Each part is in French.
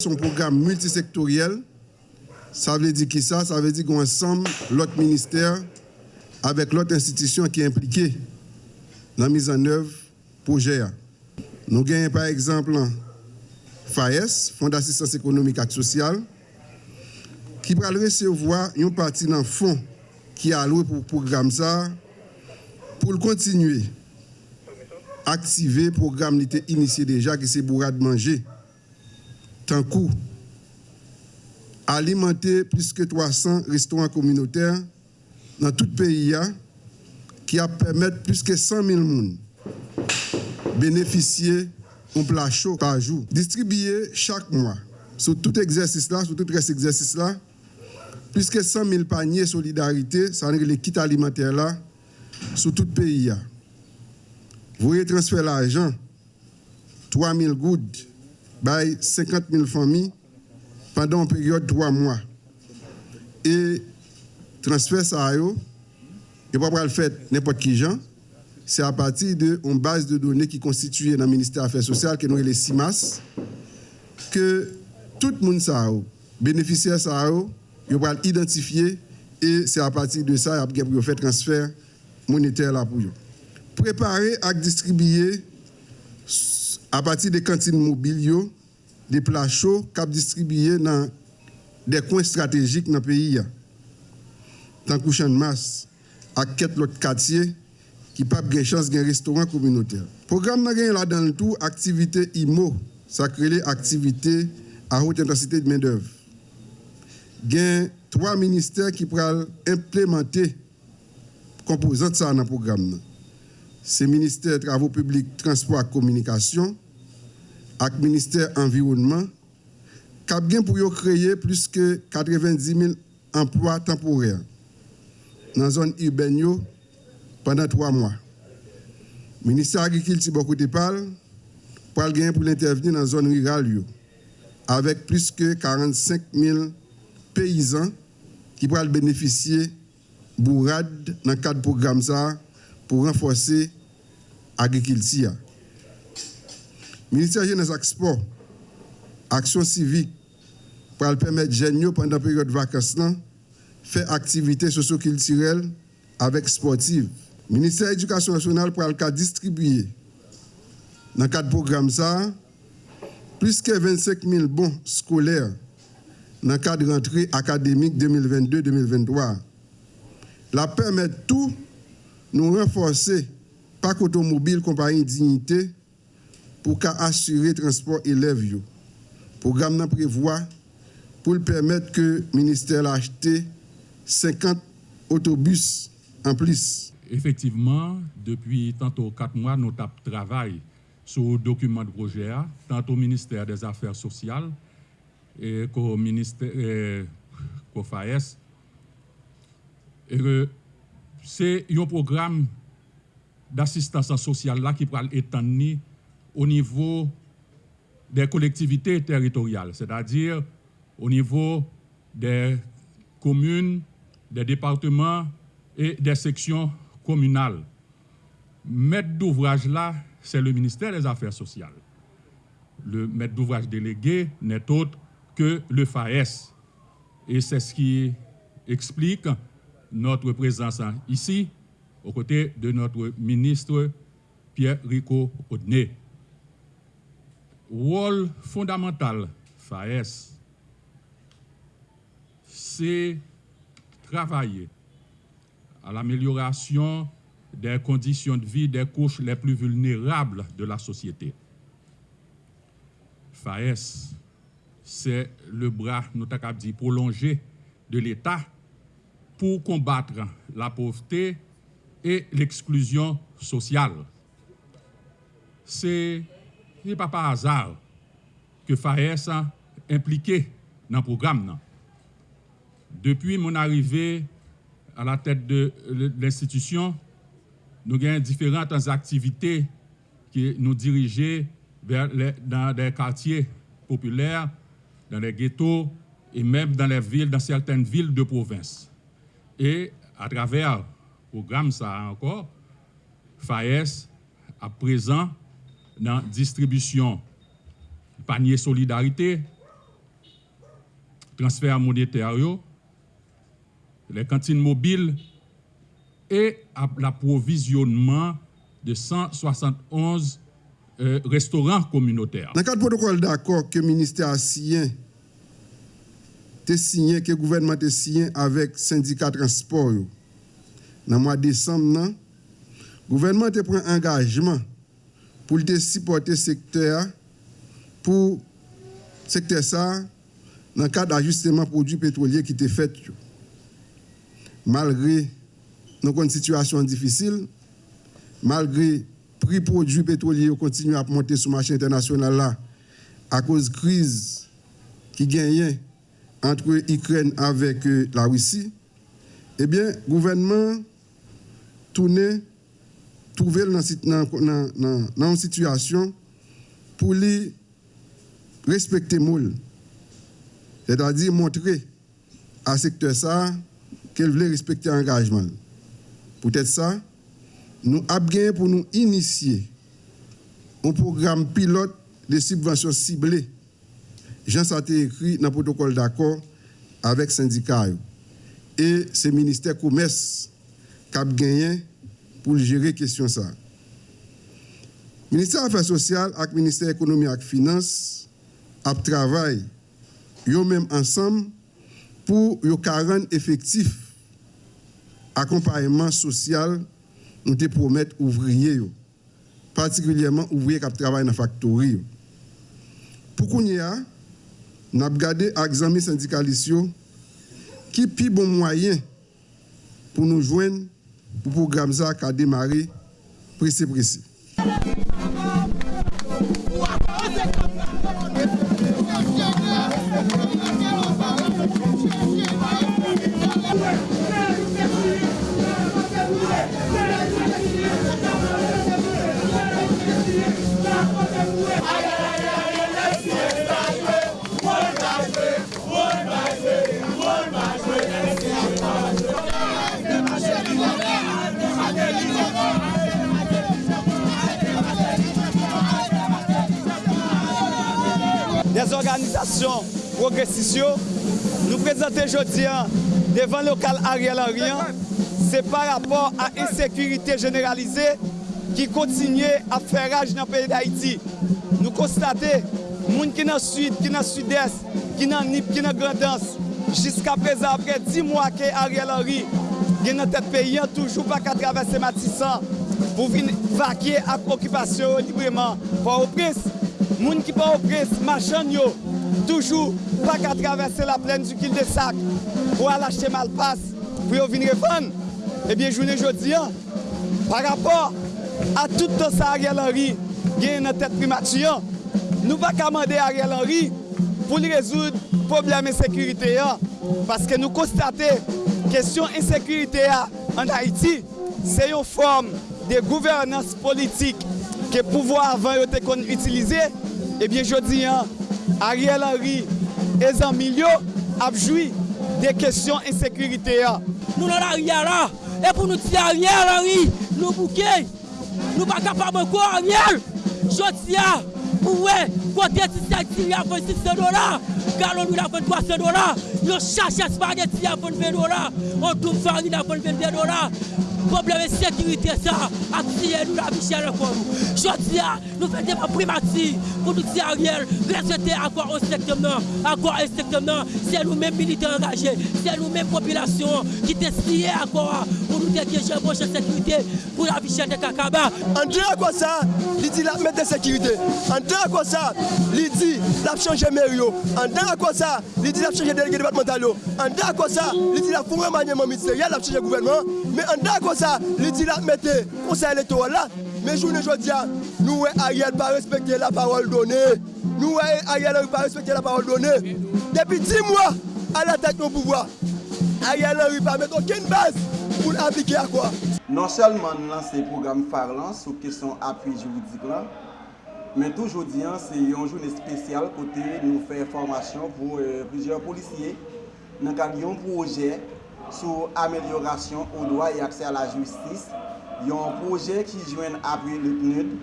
son programme multisectoriel, ça veut dire qui ça Ça veut dire qu'on ensemble, l'autre ministère, avec l'autre institution qui est impliquée dans la mise en œuvre projet. Nous gagnons par exemple FAES, Fonds d'assistance économique et sociale, qui va recevoir une partie d'un fonds qui est alloué pour le programme ça, pour continuer à activer le programme qui était initié déjà, qui c'est bourrade manger. Tant coup alimenter plus que 300 restaurants communautaires dans tout le pays hein, qui a permettre plus que 100 000 personnes bénéficier d'un plat chaud par jour. Distribuer chaque mois sur tout exercice là, sur tout reste exercice là, plus que 100 000 paniers solidarité, ça veut dire les kits alimentaires sur tout le pays. Hein. Vous voyez transférer l'argent, 3 000 gouttes 50 000 familles pendant une période de trois mois. Et transfert ça, et pas le faire n'importe qui c'est à partir d'une base de données qui constituée dans le ministère des Affaires sociales, qui est les CIMAS, que tout le monde, ça, bénéficiaire, ça, il va identifier et c'est à partir de ça qu'il va faire transfert monétaire là pour. Préparer et distribuer à partir des cantines mobiles, de pla chou kap distribye nan de kwen strategik nan peyi ya. Tan kouchan mas ak ket lot katye ki pap gen chans gen restoran kominoter. Program nan gen la dan l'tou aktivite IMO, sakrele aktivite a hot intensite de men dev. Gen 3 minister ki pral implemente kompozant sa nan program nan. Se minister travou publik, transport ak komunikasyon, avec le ministère Environnement, qui a bien créer plus que 90 000 emplois temporaires dans la zone urbaine pendant trois mois. Le ministère de l'Agriculture, beaucoup de parle, pour l'intervenir dans la zone rurale, avec plus que 45 000 paysans qui pourraient bénéficier bourrade dans le cadre du programme pour renforcer agriculture. Ministère Jeunesse et Sport, action civique, pour permettre aux pendant la période de vacances, faire activités socio-culturelles avec sportives. Ministère de l'Éducation nationale pour distribuer dans le cadre programme ça, plus que 25 000 bons scolaires dans le cadre de rentrée académique 2022-2023. La permettre tout nous renforcer parc automobile compagnie dignité pour assurer le transport élèves. Le programme prévoit pour permettre que le ministère achète 50 autobus en plus. Effectivement, depuis tantôt quatre mois, nous travaillons sur le document de projet, tant au ministère des Affaires sociales qu'au ministère FAES. C'est un programme d'assistance sociale qui pourra étendre au niveau des collectivités territoriales, c'est-à-dire au niveau des communes, des départements et des sections communales. Maître d'ouvrage là, c'est le ministère des Affaires sociales. Le maître d'ouvrage délégué n'est autre que le FAES. Et c'est ce qui explique notre présence ici aux côtés de notre ministre Pierre Rico Odné. Rôle fondamental FAES, c'est travailler à l'amélioration des conditions de vie des couches les plus vulnérables de la société. FAES, c'est le bras, nous dit, prolongé de l'État pour combattre la pauvreté et l'exclusion sociale. Ce n'est pas par hasard que FAES a impliqué dans le programme. Depuis mon arrivée à la tête de l'institution, nous avons différentes activités qui nous dirigeaient vers dans des quartiers populaires, dans les ghettos et même dans les villes, dans certaines villes de province. Et à travers programme ça encore, FAES à présent nan distribisyon panye solidarite, transfer monetaryo, euh, le kantine mobil, e l'aprovisionman de 171 euh, restaurant communautaire. Nan kat protokol d'akor ke minister asiyen te siyen, ke gouvernement te siyen avek syndika transport yo, nan mwa desam nan, gouvernement te pren engajman pour supporter le secteur, pour secteur ça, dans le cadre d'ajustement produits pétroliers qui était fait. Malgré nos situations difficiles, malgré prix produits pétroliers continue à monter sur le marché international là, à cause de la crise qui gagne entre l'Ukraine avec euh, la Russie, eh bien, le gouvernement tourne, trouver dans, une situation pour les respecter moule. C'est-à-dire montrer à ce secteur ça qu'elle voulait respecter l'engagement. Peut-être ça, nous avons pour nous initier un programme pilote de subventions ciblées. Jean ça écrit dans le protocole d'accord avec syndicats. Et c'est le ministère commerce qui a gagné pour gérer la question ça. Ministère Affaires sociales le ministère de l'économie et finances a travaillé même ensemble pour 40 effectifs accompagnement social nous te promettre ouvriers, particulièrement ouvriers qui travaillent dans la factory. Pour qu'on y a, nous avons regardé l'examen syndicaliste qui est le bon moyen pour nous joindre pour le programme qui a démarré précis précis. Progressistes, nous présentons aujourd'hui devant le local Ariel Henry, c'est par rapport à l'insécurité généralisée qui continue à faire rage dans le pays d'Haïti. Nous constatons, les gens qui sont dans le sud, qui sont dans le sud-est, qui sont dans NIP, qui sont dans jusqu'à présent, après 10 mois que Ariel Henry est dans notre pays, toujours pas qu'à traverser Matissan pour venir vaquer à l'occupation librement. Pour au prince, gens qui pas au prince, machin Toujou pa ka travesse la plen du kil de sak pou al achete malpas pou yo vin refan. Ebyen eh jounen jodi an, par rapport a tout to sa Ariel Henry gen nan tet primatiyan, nou pa ka mande Ariel Henry pou li rezoud probleme sekurite yan. Paske nou konstate, kesyon insekurite yan an Haiti, se yon form de gouvernance politik ke pouvo avan yo te kon utilize, ebyen eh jodi an, Ariel Henry et amis ont joui des questions d'insécurité. Nous sommes là, et pour nous tirer Ariel Henry, nous bouquets. Nous ne sommes pas capables de quoi, Ariel. Je tiens, ouais, côté de a 26 dollars, galon nous a 23 dollars, nous cherchons spaghetti à 20 dollars, on trouve farine à 22 dollars. Problème de sécurité, ça, activer nous la vie chère pour nous. Je dis, nous faisons des primati pour nous dire Ariel, respecter quoi au secteur quoi au secteur c'est nous-mêmes militaires engagés, c'est nous-mêmes population qui décident quoi pour nous dégager une prochaine sécurité pour la vie de Kakaba. En disant quoi ça, il dit la mettre de sécurité. En disant quoi ça, il dit la changer Mério. En disant quoi ça, il dit la changer délégué départemental. En disant quoi ça, il dit la fou remaniement ministériel, la changer gouvernement. Mais en disant kon sa, li di la mette konsey elektoral la, men jounen jodi ya, nou we a yel pa respekte la parol donè, nou we a yel pa respekte la parol donè, depi 10 mwa, a la tek nou pouvoi, a yel pa mette oken baz pou l'aplike a kwa. Non selman nan se program farlan sou kesyon api juridik lan, men tou jodi an se yon jounen spesyal kote nou fè formasyon pou euh, plusieurs polisye nan kag yon proje sou ameliorasyon ou doa e akse a la justis. Yon proje ki jwen apri le PNUD.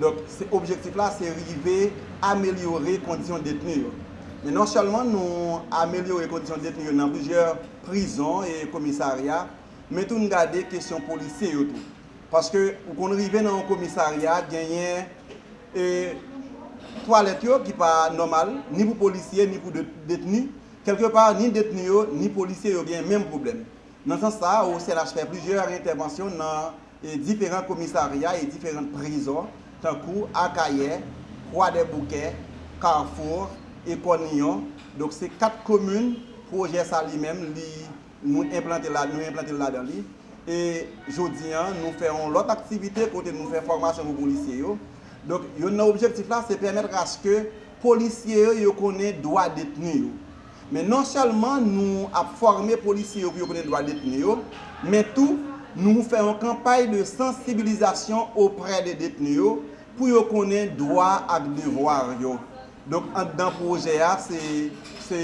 Dok, se objektif la se rive amelyore kondisyon detenu yo. Men non chalman nou amelyore kondisyon detenu yo nan plujer prison e komisarya, men tou nou gade kesyon polise yo tou. Paske ou kon rive nan komisarya genyen e toalet yo ki pa normal, ni pou polisye, ni pou detenu, Quelque part, ni détenus, ni policiers ont le même problème. Dans ce sens-là, au CLH fait plusieurs interventions dans différents commissariats et différentes prisons, tant que Akaye, Croix des Bouquets, Carrefour et Cornillon. Donc, c'est quatre communes, projet ça lui-même, nous implanter là-dedans. Là et aujourd'hui, nous faisons l'autre activité côté nous faisons formation aux policiers. Donc, notre objectif là, c'est permettre à ce que les policiers connaissent droit détenus. Men non selman nou ap forme polisye yo pou yo konen dwa detene yo, men tou nou fè an kampay de sensibilizasyon opre de detene yo pou yo konen dwa ak devwar yo. Donk an dan proje a, se, se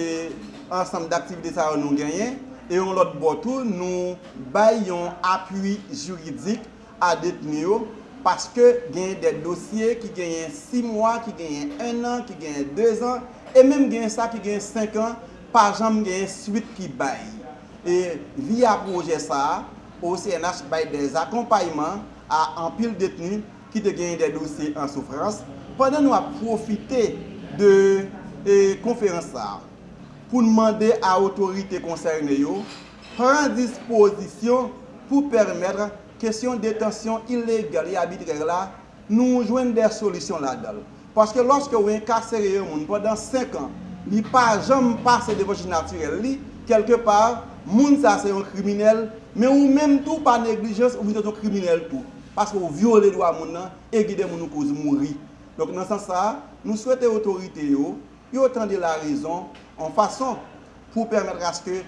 ansam d'aktivite sa yo nou genyen, e yon lot botou nou bay yon apuy juridik a detene yo paske genyen de dosye ki genyen 6 mwa, ki genyen 1 an, ki genyen 2 an, e menm genyen sa ki genyen 5 an pa jam gen suite ki bay. E via proje sa, OCNH bay des akompayman a anpil detenu ki te gen de dosye an soufrans. Pendan nou a profite de e, konferans sa, pou nmande a otorite konserne yo, pran disposisyon pou permèdre kesyon detansyon ilegal e abitrel la, nou jwen der solisyon la dal. Paske loske ou en kasere yo moun, padan 5 an, li pa jom pase devoche naturel li, kelke par, moun sa se yon kriminel, men ou menm tou pa neglijens ou vin ton kriminel tou. Paske ou viole do a moun nan, e gide moun nou kouz mouri. Donk nan san sa, nou souwete otorite yo, yo tende la rezon, an fason pou permetre aske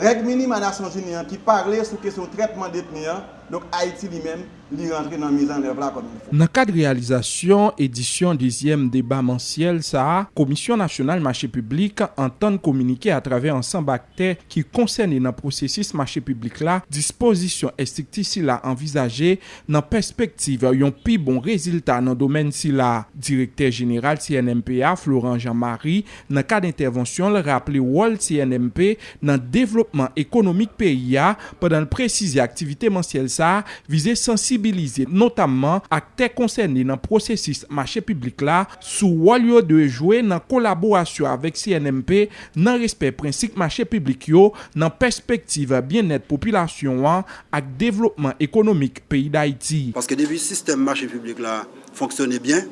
reg mini manasyon junian ki parle sou kesyon tretman detnian, Donc Haïti lui-même, lui rentre dans la mise en œuvre là comme il faut. Dans le cadre de réalisation, édition deuxième débat mensuel, ça, Commission nationale marché public entend communiquer à travers ensemble acteurs qui concernent dans le processus marché public là, disposition stricte si là envisagée dans perspective un plus bon résultat dans le domaine si là. Directeur général CNMPA, Florent Jean-Marie, dans le cadre d'intervention, le rappelé Wall CNMP dans le développement économique pays pendant le préciser activité mensuelle sa vize sensibilize notamman akte konserne nan prosesis mache publik la sou walyo de jwe nan kolaborasyon avek CNMP nan respet prinsik mache publik yo nan perspektive bien net populasyon an ak devlopman ekonomik peyi da iti. Paske debi sistem mache publik la fonksyone bien,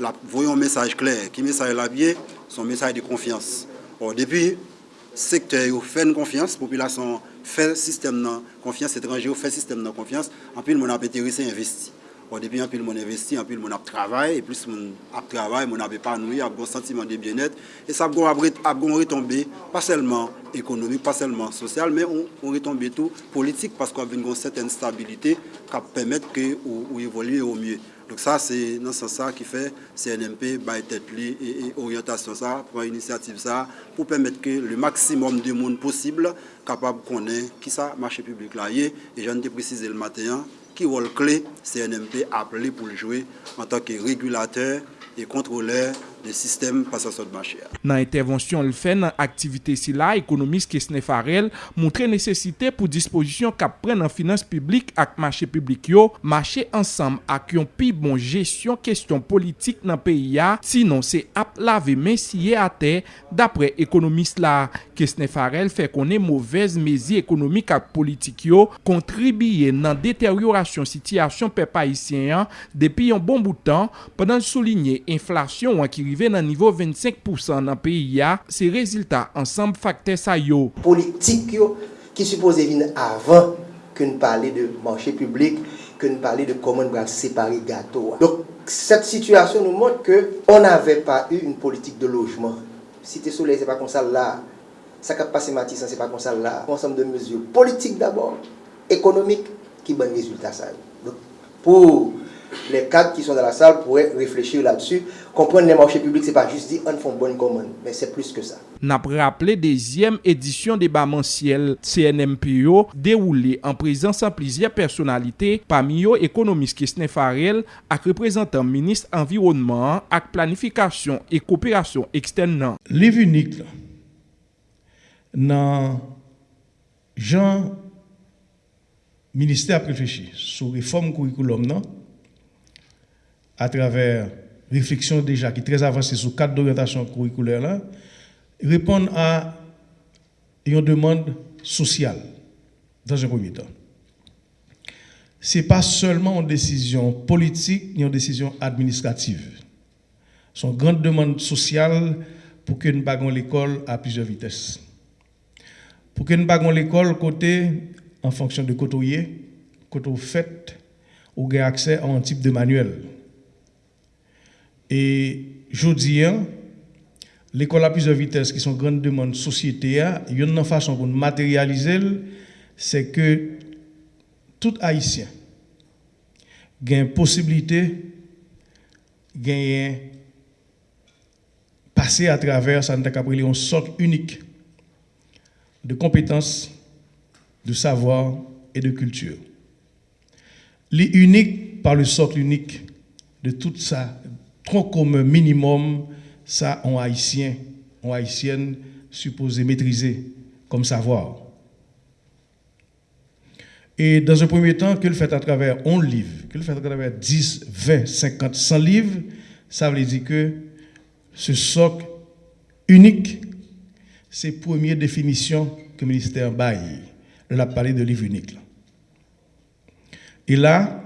la voyon mesaj kler, ki mesaj la bien, son mesaj de konfians. Depi, sektor yo fèn konfians, populasyon fè sistem nan konfians, etranje ou fè sistem nan konfians, anpil moun ap enterise investi. Ou depi anpil moun investi, anpil moun ap travay, e plus moun ap gon sentimen de bienet, e sa ap gon retombe, pa selman ekonomik, pa selman sosyal, men ou retombe tou politik, pasko ap ven gon seten stabilite, kap pemet ke ou ou. Donc ça, c'est dans ce sens qui fait CNMP by tête et, orientation ça, pour initiative ça, pour permettre que le maximum de monde possible capable de connaître qui ça marché public là et j'en ai précisé le matin, qui rôle clé CNMP appelé pour le jouer en tant que régulateur et contrôleur de sistem pasasot de machè. Nan intervensyon l fè nan aktivite si la, ekonomis Kesne Farel moutre nesesite pou disposisyon kap pren nan finans publik ak machè publik yo, machè ansam ak yon pi bon jesyon kestyon politik nan peyi ya, sinon se ap lave men siye ate dapre ekonomis la. Kesne Farel fè konen mouvez mezi ekonomik ak politik yo, kontribiye nan deteryorasyon sityasyon pe paisyen depi yon bon boutan, padan souline inflasyon wakiri rive nan nivou 25% nan peyi ya, se rezultat ansanm fakte sa yo. Politik yo ki suppose vin avan ke nou pale de manche publik, ke nou pale de koman bral separe gato. Donc, cette situation nou montre que on n'avait pas eu une politique de logement. Si te soleil se pa konsal la, sa kap pase matisan se pa konsal la, konsanm de mesure politik d'abord, ekonomik, ki ban rezultat sa yo. Donc, pou les cadres qui sont dans la salle pourraient réfléchir là-dessus. Comprendre les marchés publics, c'est pas juste dire on fait bonne commande, mais c'est plus que ça. N'a rappelé deuxième édition débat mensuel CNMPO déroulée en présence de plusieurs personnalités, parmi eux économiste Kisne Farel, avec représentant ministre environnement, avec planification et coopération externe. Livre unique, la, nan jan minister ap reflechi sou reform kurikulum nan, à travers réflexion déjà qui est très avancée sur cadre d'orientation curriculaire là répondre à une demande sociale dans un premier temps. Ce n'est pas seulement une décision politique ni une décision administrative. C'est une grande demande sociale pour que nous baguons l'école à plusieurs vitesses. Pour que nous baguons l'école côté en fonction de côté côté fait, ou gain accès à un type de manuel. Et je dis, l'école à plusieurs vitesses qui sont grande demande société, il y a une façon pour matérialiser, c'est que tout haïtien a une possibilité de passer à travers ça une sorte unique de compétences, de savoir et de culture. L'unique par le socle unique de tout ça, comme minimum ça, on haïtien, on haïtienne supposé maîtriser comme savoir. Et dans un premier temps, que le fait à travers 11 livres, que le fait à travers 10, 20, 50, 100 livres, ça veut dire que ce socle unique, c'est la première définition que le ministère baille. Il a parlé de livre unique. Et là,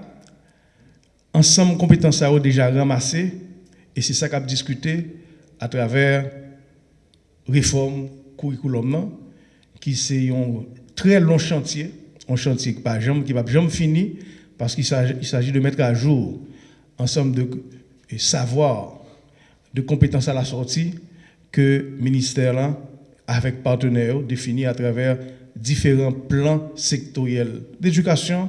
ensemble, compétences à déjà ramassées, et c'est ça qu'a discuté à travers réforme curriculum qui c'est un très long chantier, un chantier qui va jamais fini parce qu'il s'agit de mettre à jour ensemble de savoirs, de compétences à la sortie que le ministère avec partenaires définis à travers différents plans sectoriels d'éducation.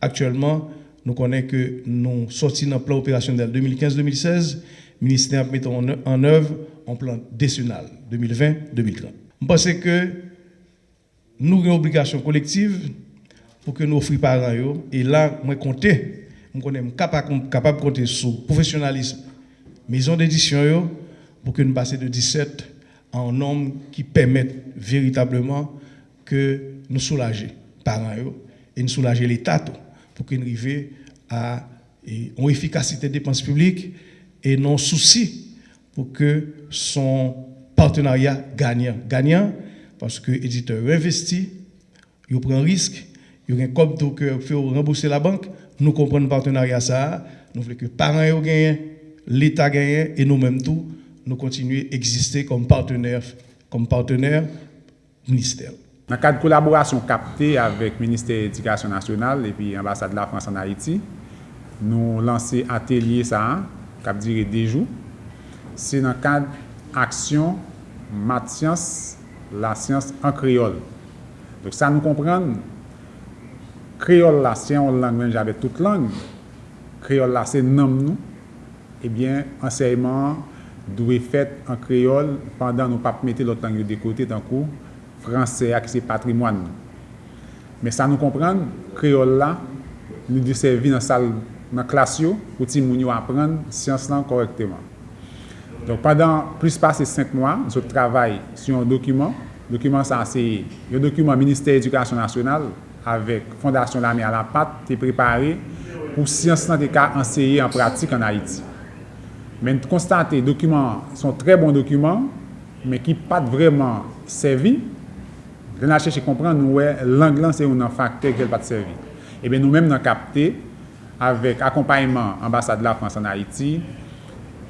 Actuellement, nous connaissons que nous sortis dans le plan opérationnel 2015-2016 ministère met en œuvre un plan décennal 2020-2030. Je pense que nous avons une obligation collective pour que nous offrions parents. Et là, moi, compter, je suis capable, de compter sur le professionnalisme, maison d'édition, pour que nous passions de 17 à un nombre qui permette véritablement que nous soulager parents et nous soulager l'État pour que nous à une efficacité des dépenses publiques et non souci pour que son partenariat gagnant. Gagnant parce que l'éditeur investit, il prend un risque, il y a un comme que fait rembourser la banque. Nous comprenons le partenariat ça. Nous voulons que les parents gagnent, l'État gagne et nous-mêmes nous continuer à exister comme partenaire, comme partenaire ministère. Dans le cadre de collaboration captée avec le ministère de l'Éducation nationale et l'ambassade de la France en Haïti, nous lancé atelier ça kap dire dejou, se nan kad aksyon matyans la syans an kriol. Dok sa nou kompran, kriol la se yon lang men jave tout lang, kriol la se nom nou, ebyen anseyman dwe fet an kriol pandan nou pap mette lot lang yo dekote tankou franse ak se patrimwan nou. Men sa nou kompran, kriol la nou disevi nan sal nan klas yo, pou ti moun yo apren siyans lan korekteman. Donk padan plus pase 5 mwa, nou sot travay sou yon dokumen, dokumen sa se yon dokumen Ministèr Edukasyon Nasyonal avèk Fondasyon Lamy à la Patte te preparè pou siyans lan te ka anseye en pratik an Haiti. Men konstate, dokumen son tre bon dokumen, men ki pat vreman servi, lè nan chèche kompran nou wè lang lan se yon nan fakte kel pat servi. Eh Ebe nou mèm nan kapte, avèk akompayman ambasade la Frans an Haiti,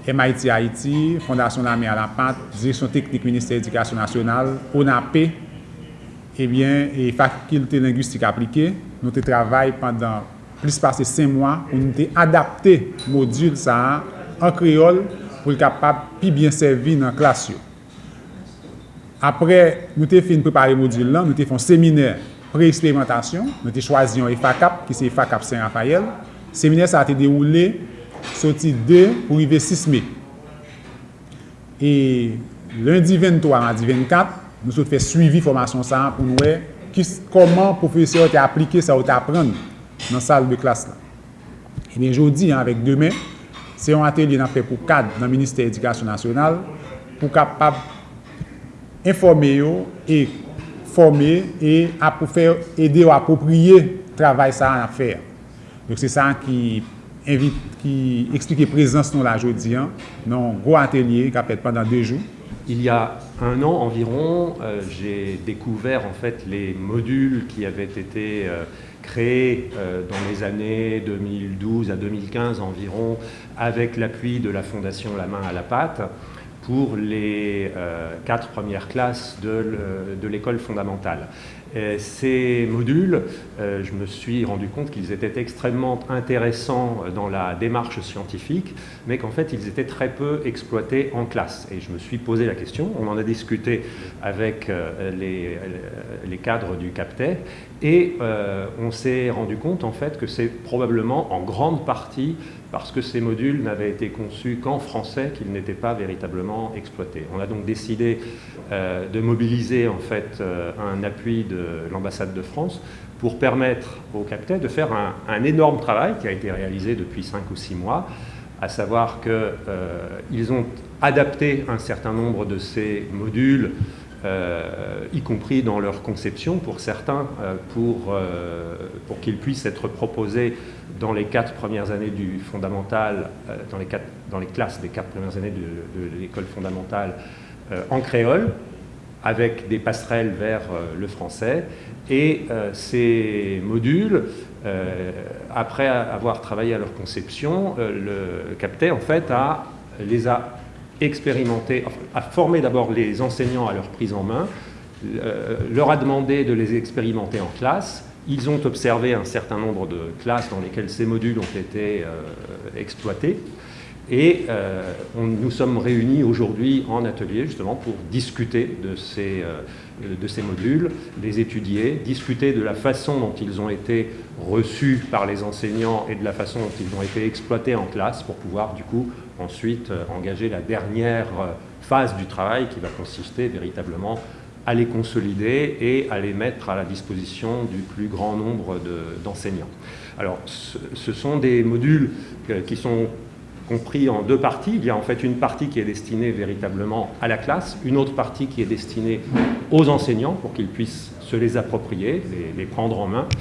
MIT Haiti, Fondasyon la Mè a eh la Pante, Direksyon Teknik Ministère Edykasyon Nasyonal, ONAP, ebyen, e Fakilte Linguistik Aplike, nou te travay pandan plis pase 5 mwa, pou nou te adapte modul sa an kreol pou l kapap pi bien servi nan klasyo. Apre, nou te fin prepare modul lan, nou te fon seminer pre-eksperimentasyon, nou te chwazi yon EFACAP, ki se EFACAP Saint-Raphaël, Seminer sa a te deroule soti 2 pou rive 6 me. E lundi 23, mardi 24, nou sot fè suivi formasyon sa an pou nou wè ki koman profeseur te aplike sa ou te apren nan sal de klas la. E ben jodi, an, avèk demè, se yon atelier nan fè pou kad nan Ministèr Edykasyon Nasyonal pou kapap informe yo e forme e apou fè, ede ou apopriye travay sa an a fèr. Donc c'est ça qui invite, qui explique présence nous là aujourd'hui, dans un gros atelier qui a fait pendant deux jours. Il y a un an environ, euh, j'ai découvert en fait les modules qui avaient été euh, créés euh, dans les années 2012 à 2015 environ, avec l'appui de la Fondation La Main à la Pâte pour les quatre premières classes de l'école fondamentale. Ces modules, euh, je me suis rendu compte qu'ils étaient extrêmement intéressants dans la démarche scientifique, mais qu'en fait, ils étaient très peu exploités en classe. Et je me suis posé la question, on en a discuté avec euh, les, cadres du CAPTEF, et euh, on s'est rendu compte en fait que c'est probablement en grande partie parce que ces modules n'avaient été conçus qu'en français qu'ils n'étaient pas véritablement exploités. On a donc décidé euh, de mobiliser en fait euh, un appui de l'ambassade de France pour permettre au capitaine de faire un, énorme travail qui a été réalisé depuis 5 ou 6 mois, à savoir qu'ils euh, ont adapté un certain nombre de ces modules euh, y compris dans leur conception pour certains, euh, pour, euh, pour qu'ils puissent être proposés dans les quatre premières années du fondamental, dans, les quatre, dans les classes des quatre premières années de, l'école fondamentale en créole, avec des passerelles vers le français. Et ces modules, après avoir travaillé à leur conception, le CAPTE en fait a, les a expérimenter, a formé d'abord les enseignants à leur prise en main, euh, leur a demandé de les expérimenter en classe. Ils ont observé un certain nombre de classes dans lesquelles ces modules ont été euh, exploités. Et euh, nous sommes réunis aujourd'hui en atelier justement pour discuter de ces, de ces modules, les étudier, discuter de la façon dont ils ont été reçus par les enseignants et de la façon dont ils ont été exploités en classe pour pouvoir du coup ensuite euh, engager la dernière euh, phase du travail qui va consister véritablement à les consolider et à les mettre à la disposition du plus grand nombre d'enseignants. Alors, ce, sont des modules euh, qui sont compris en deux parties. Il y a en fait une partie qui est destinée véritablement à la classe, une autre partie qui est destinée aux enseignants pour qu'ils puissent se les approprier, les, prendre en main.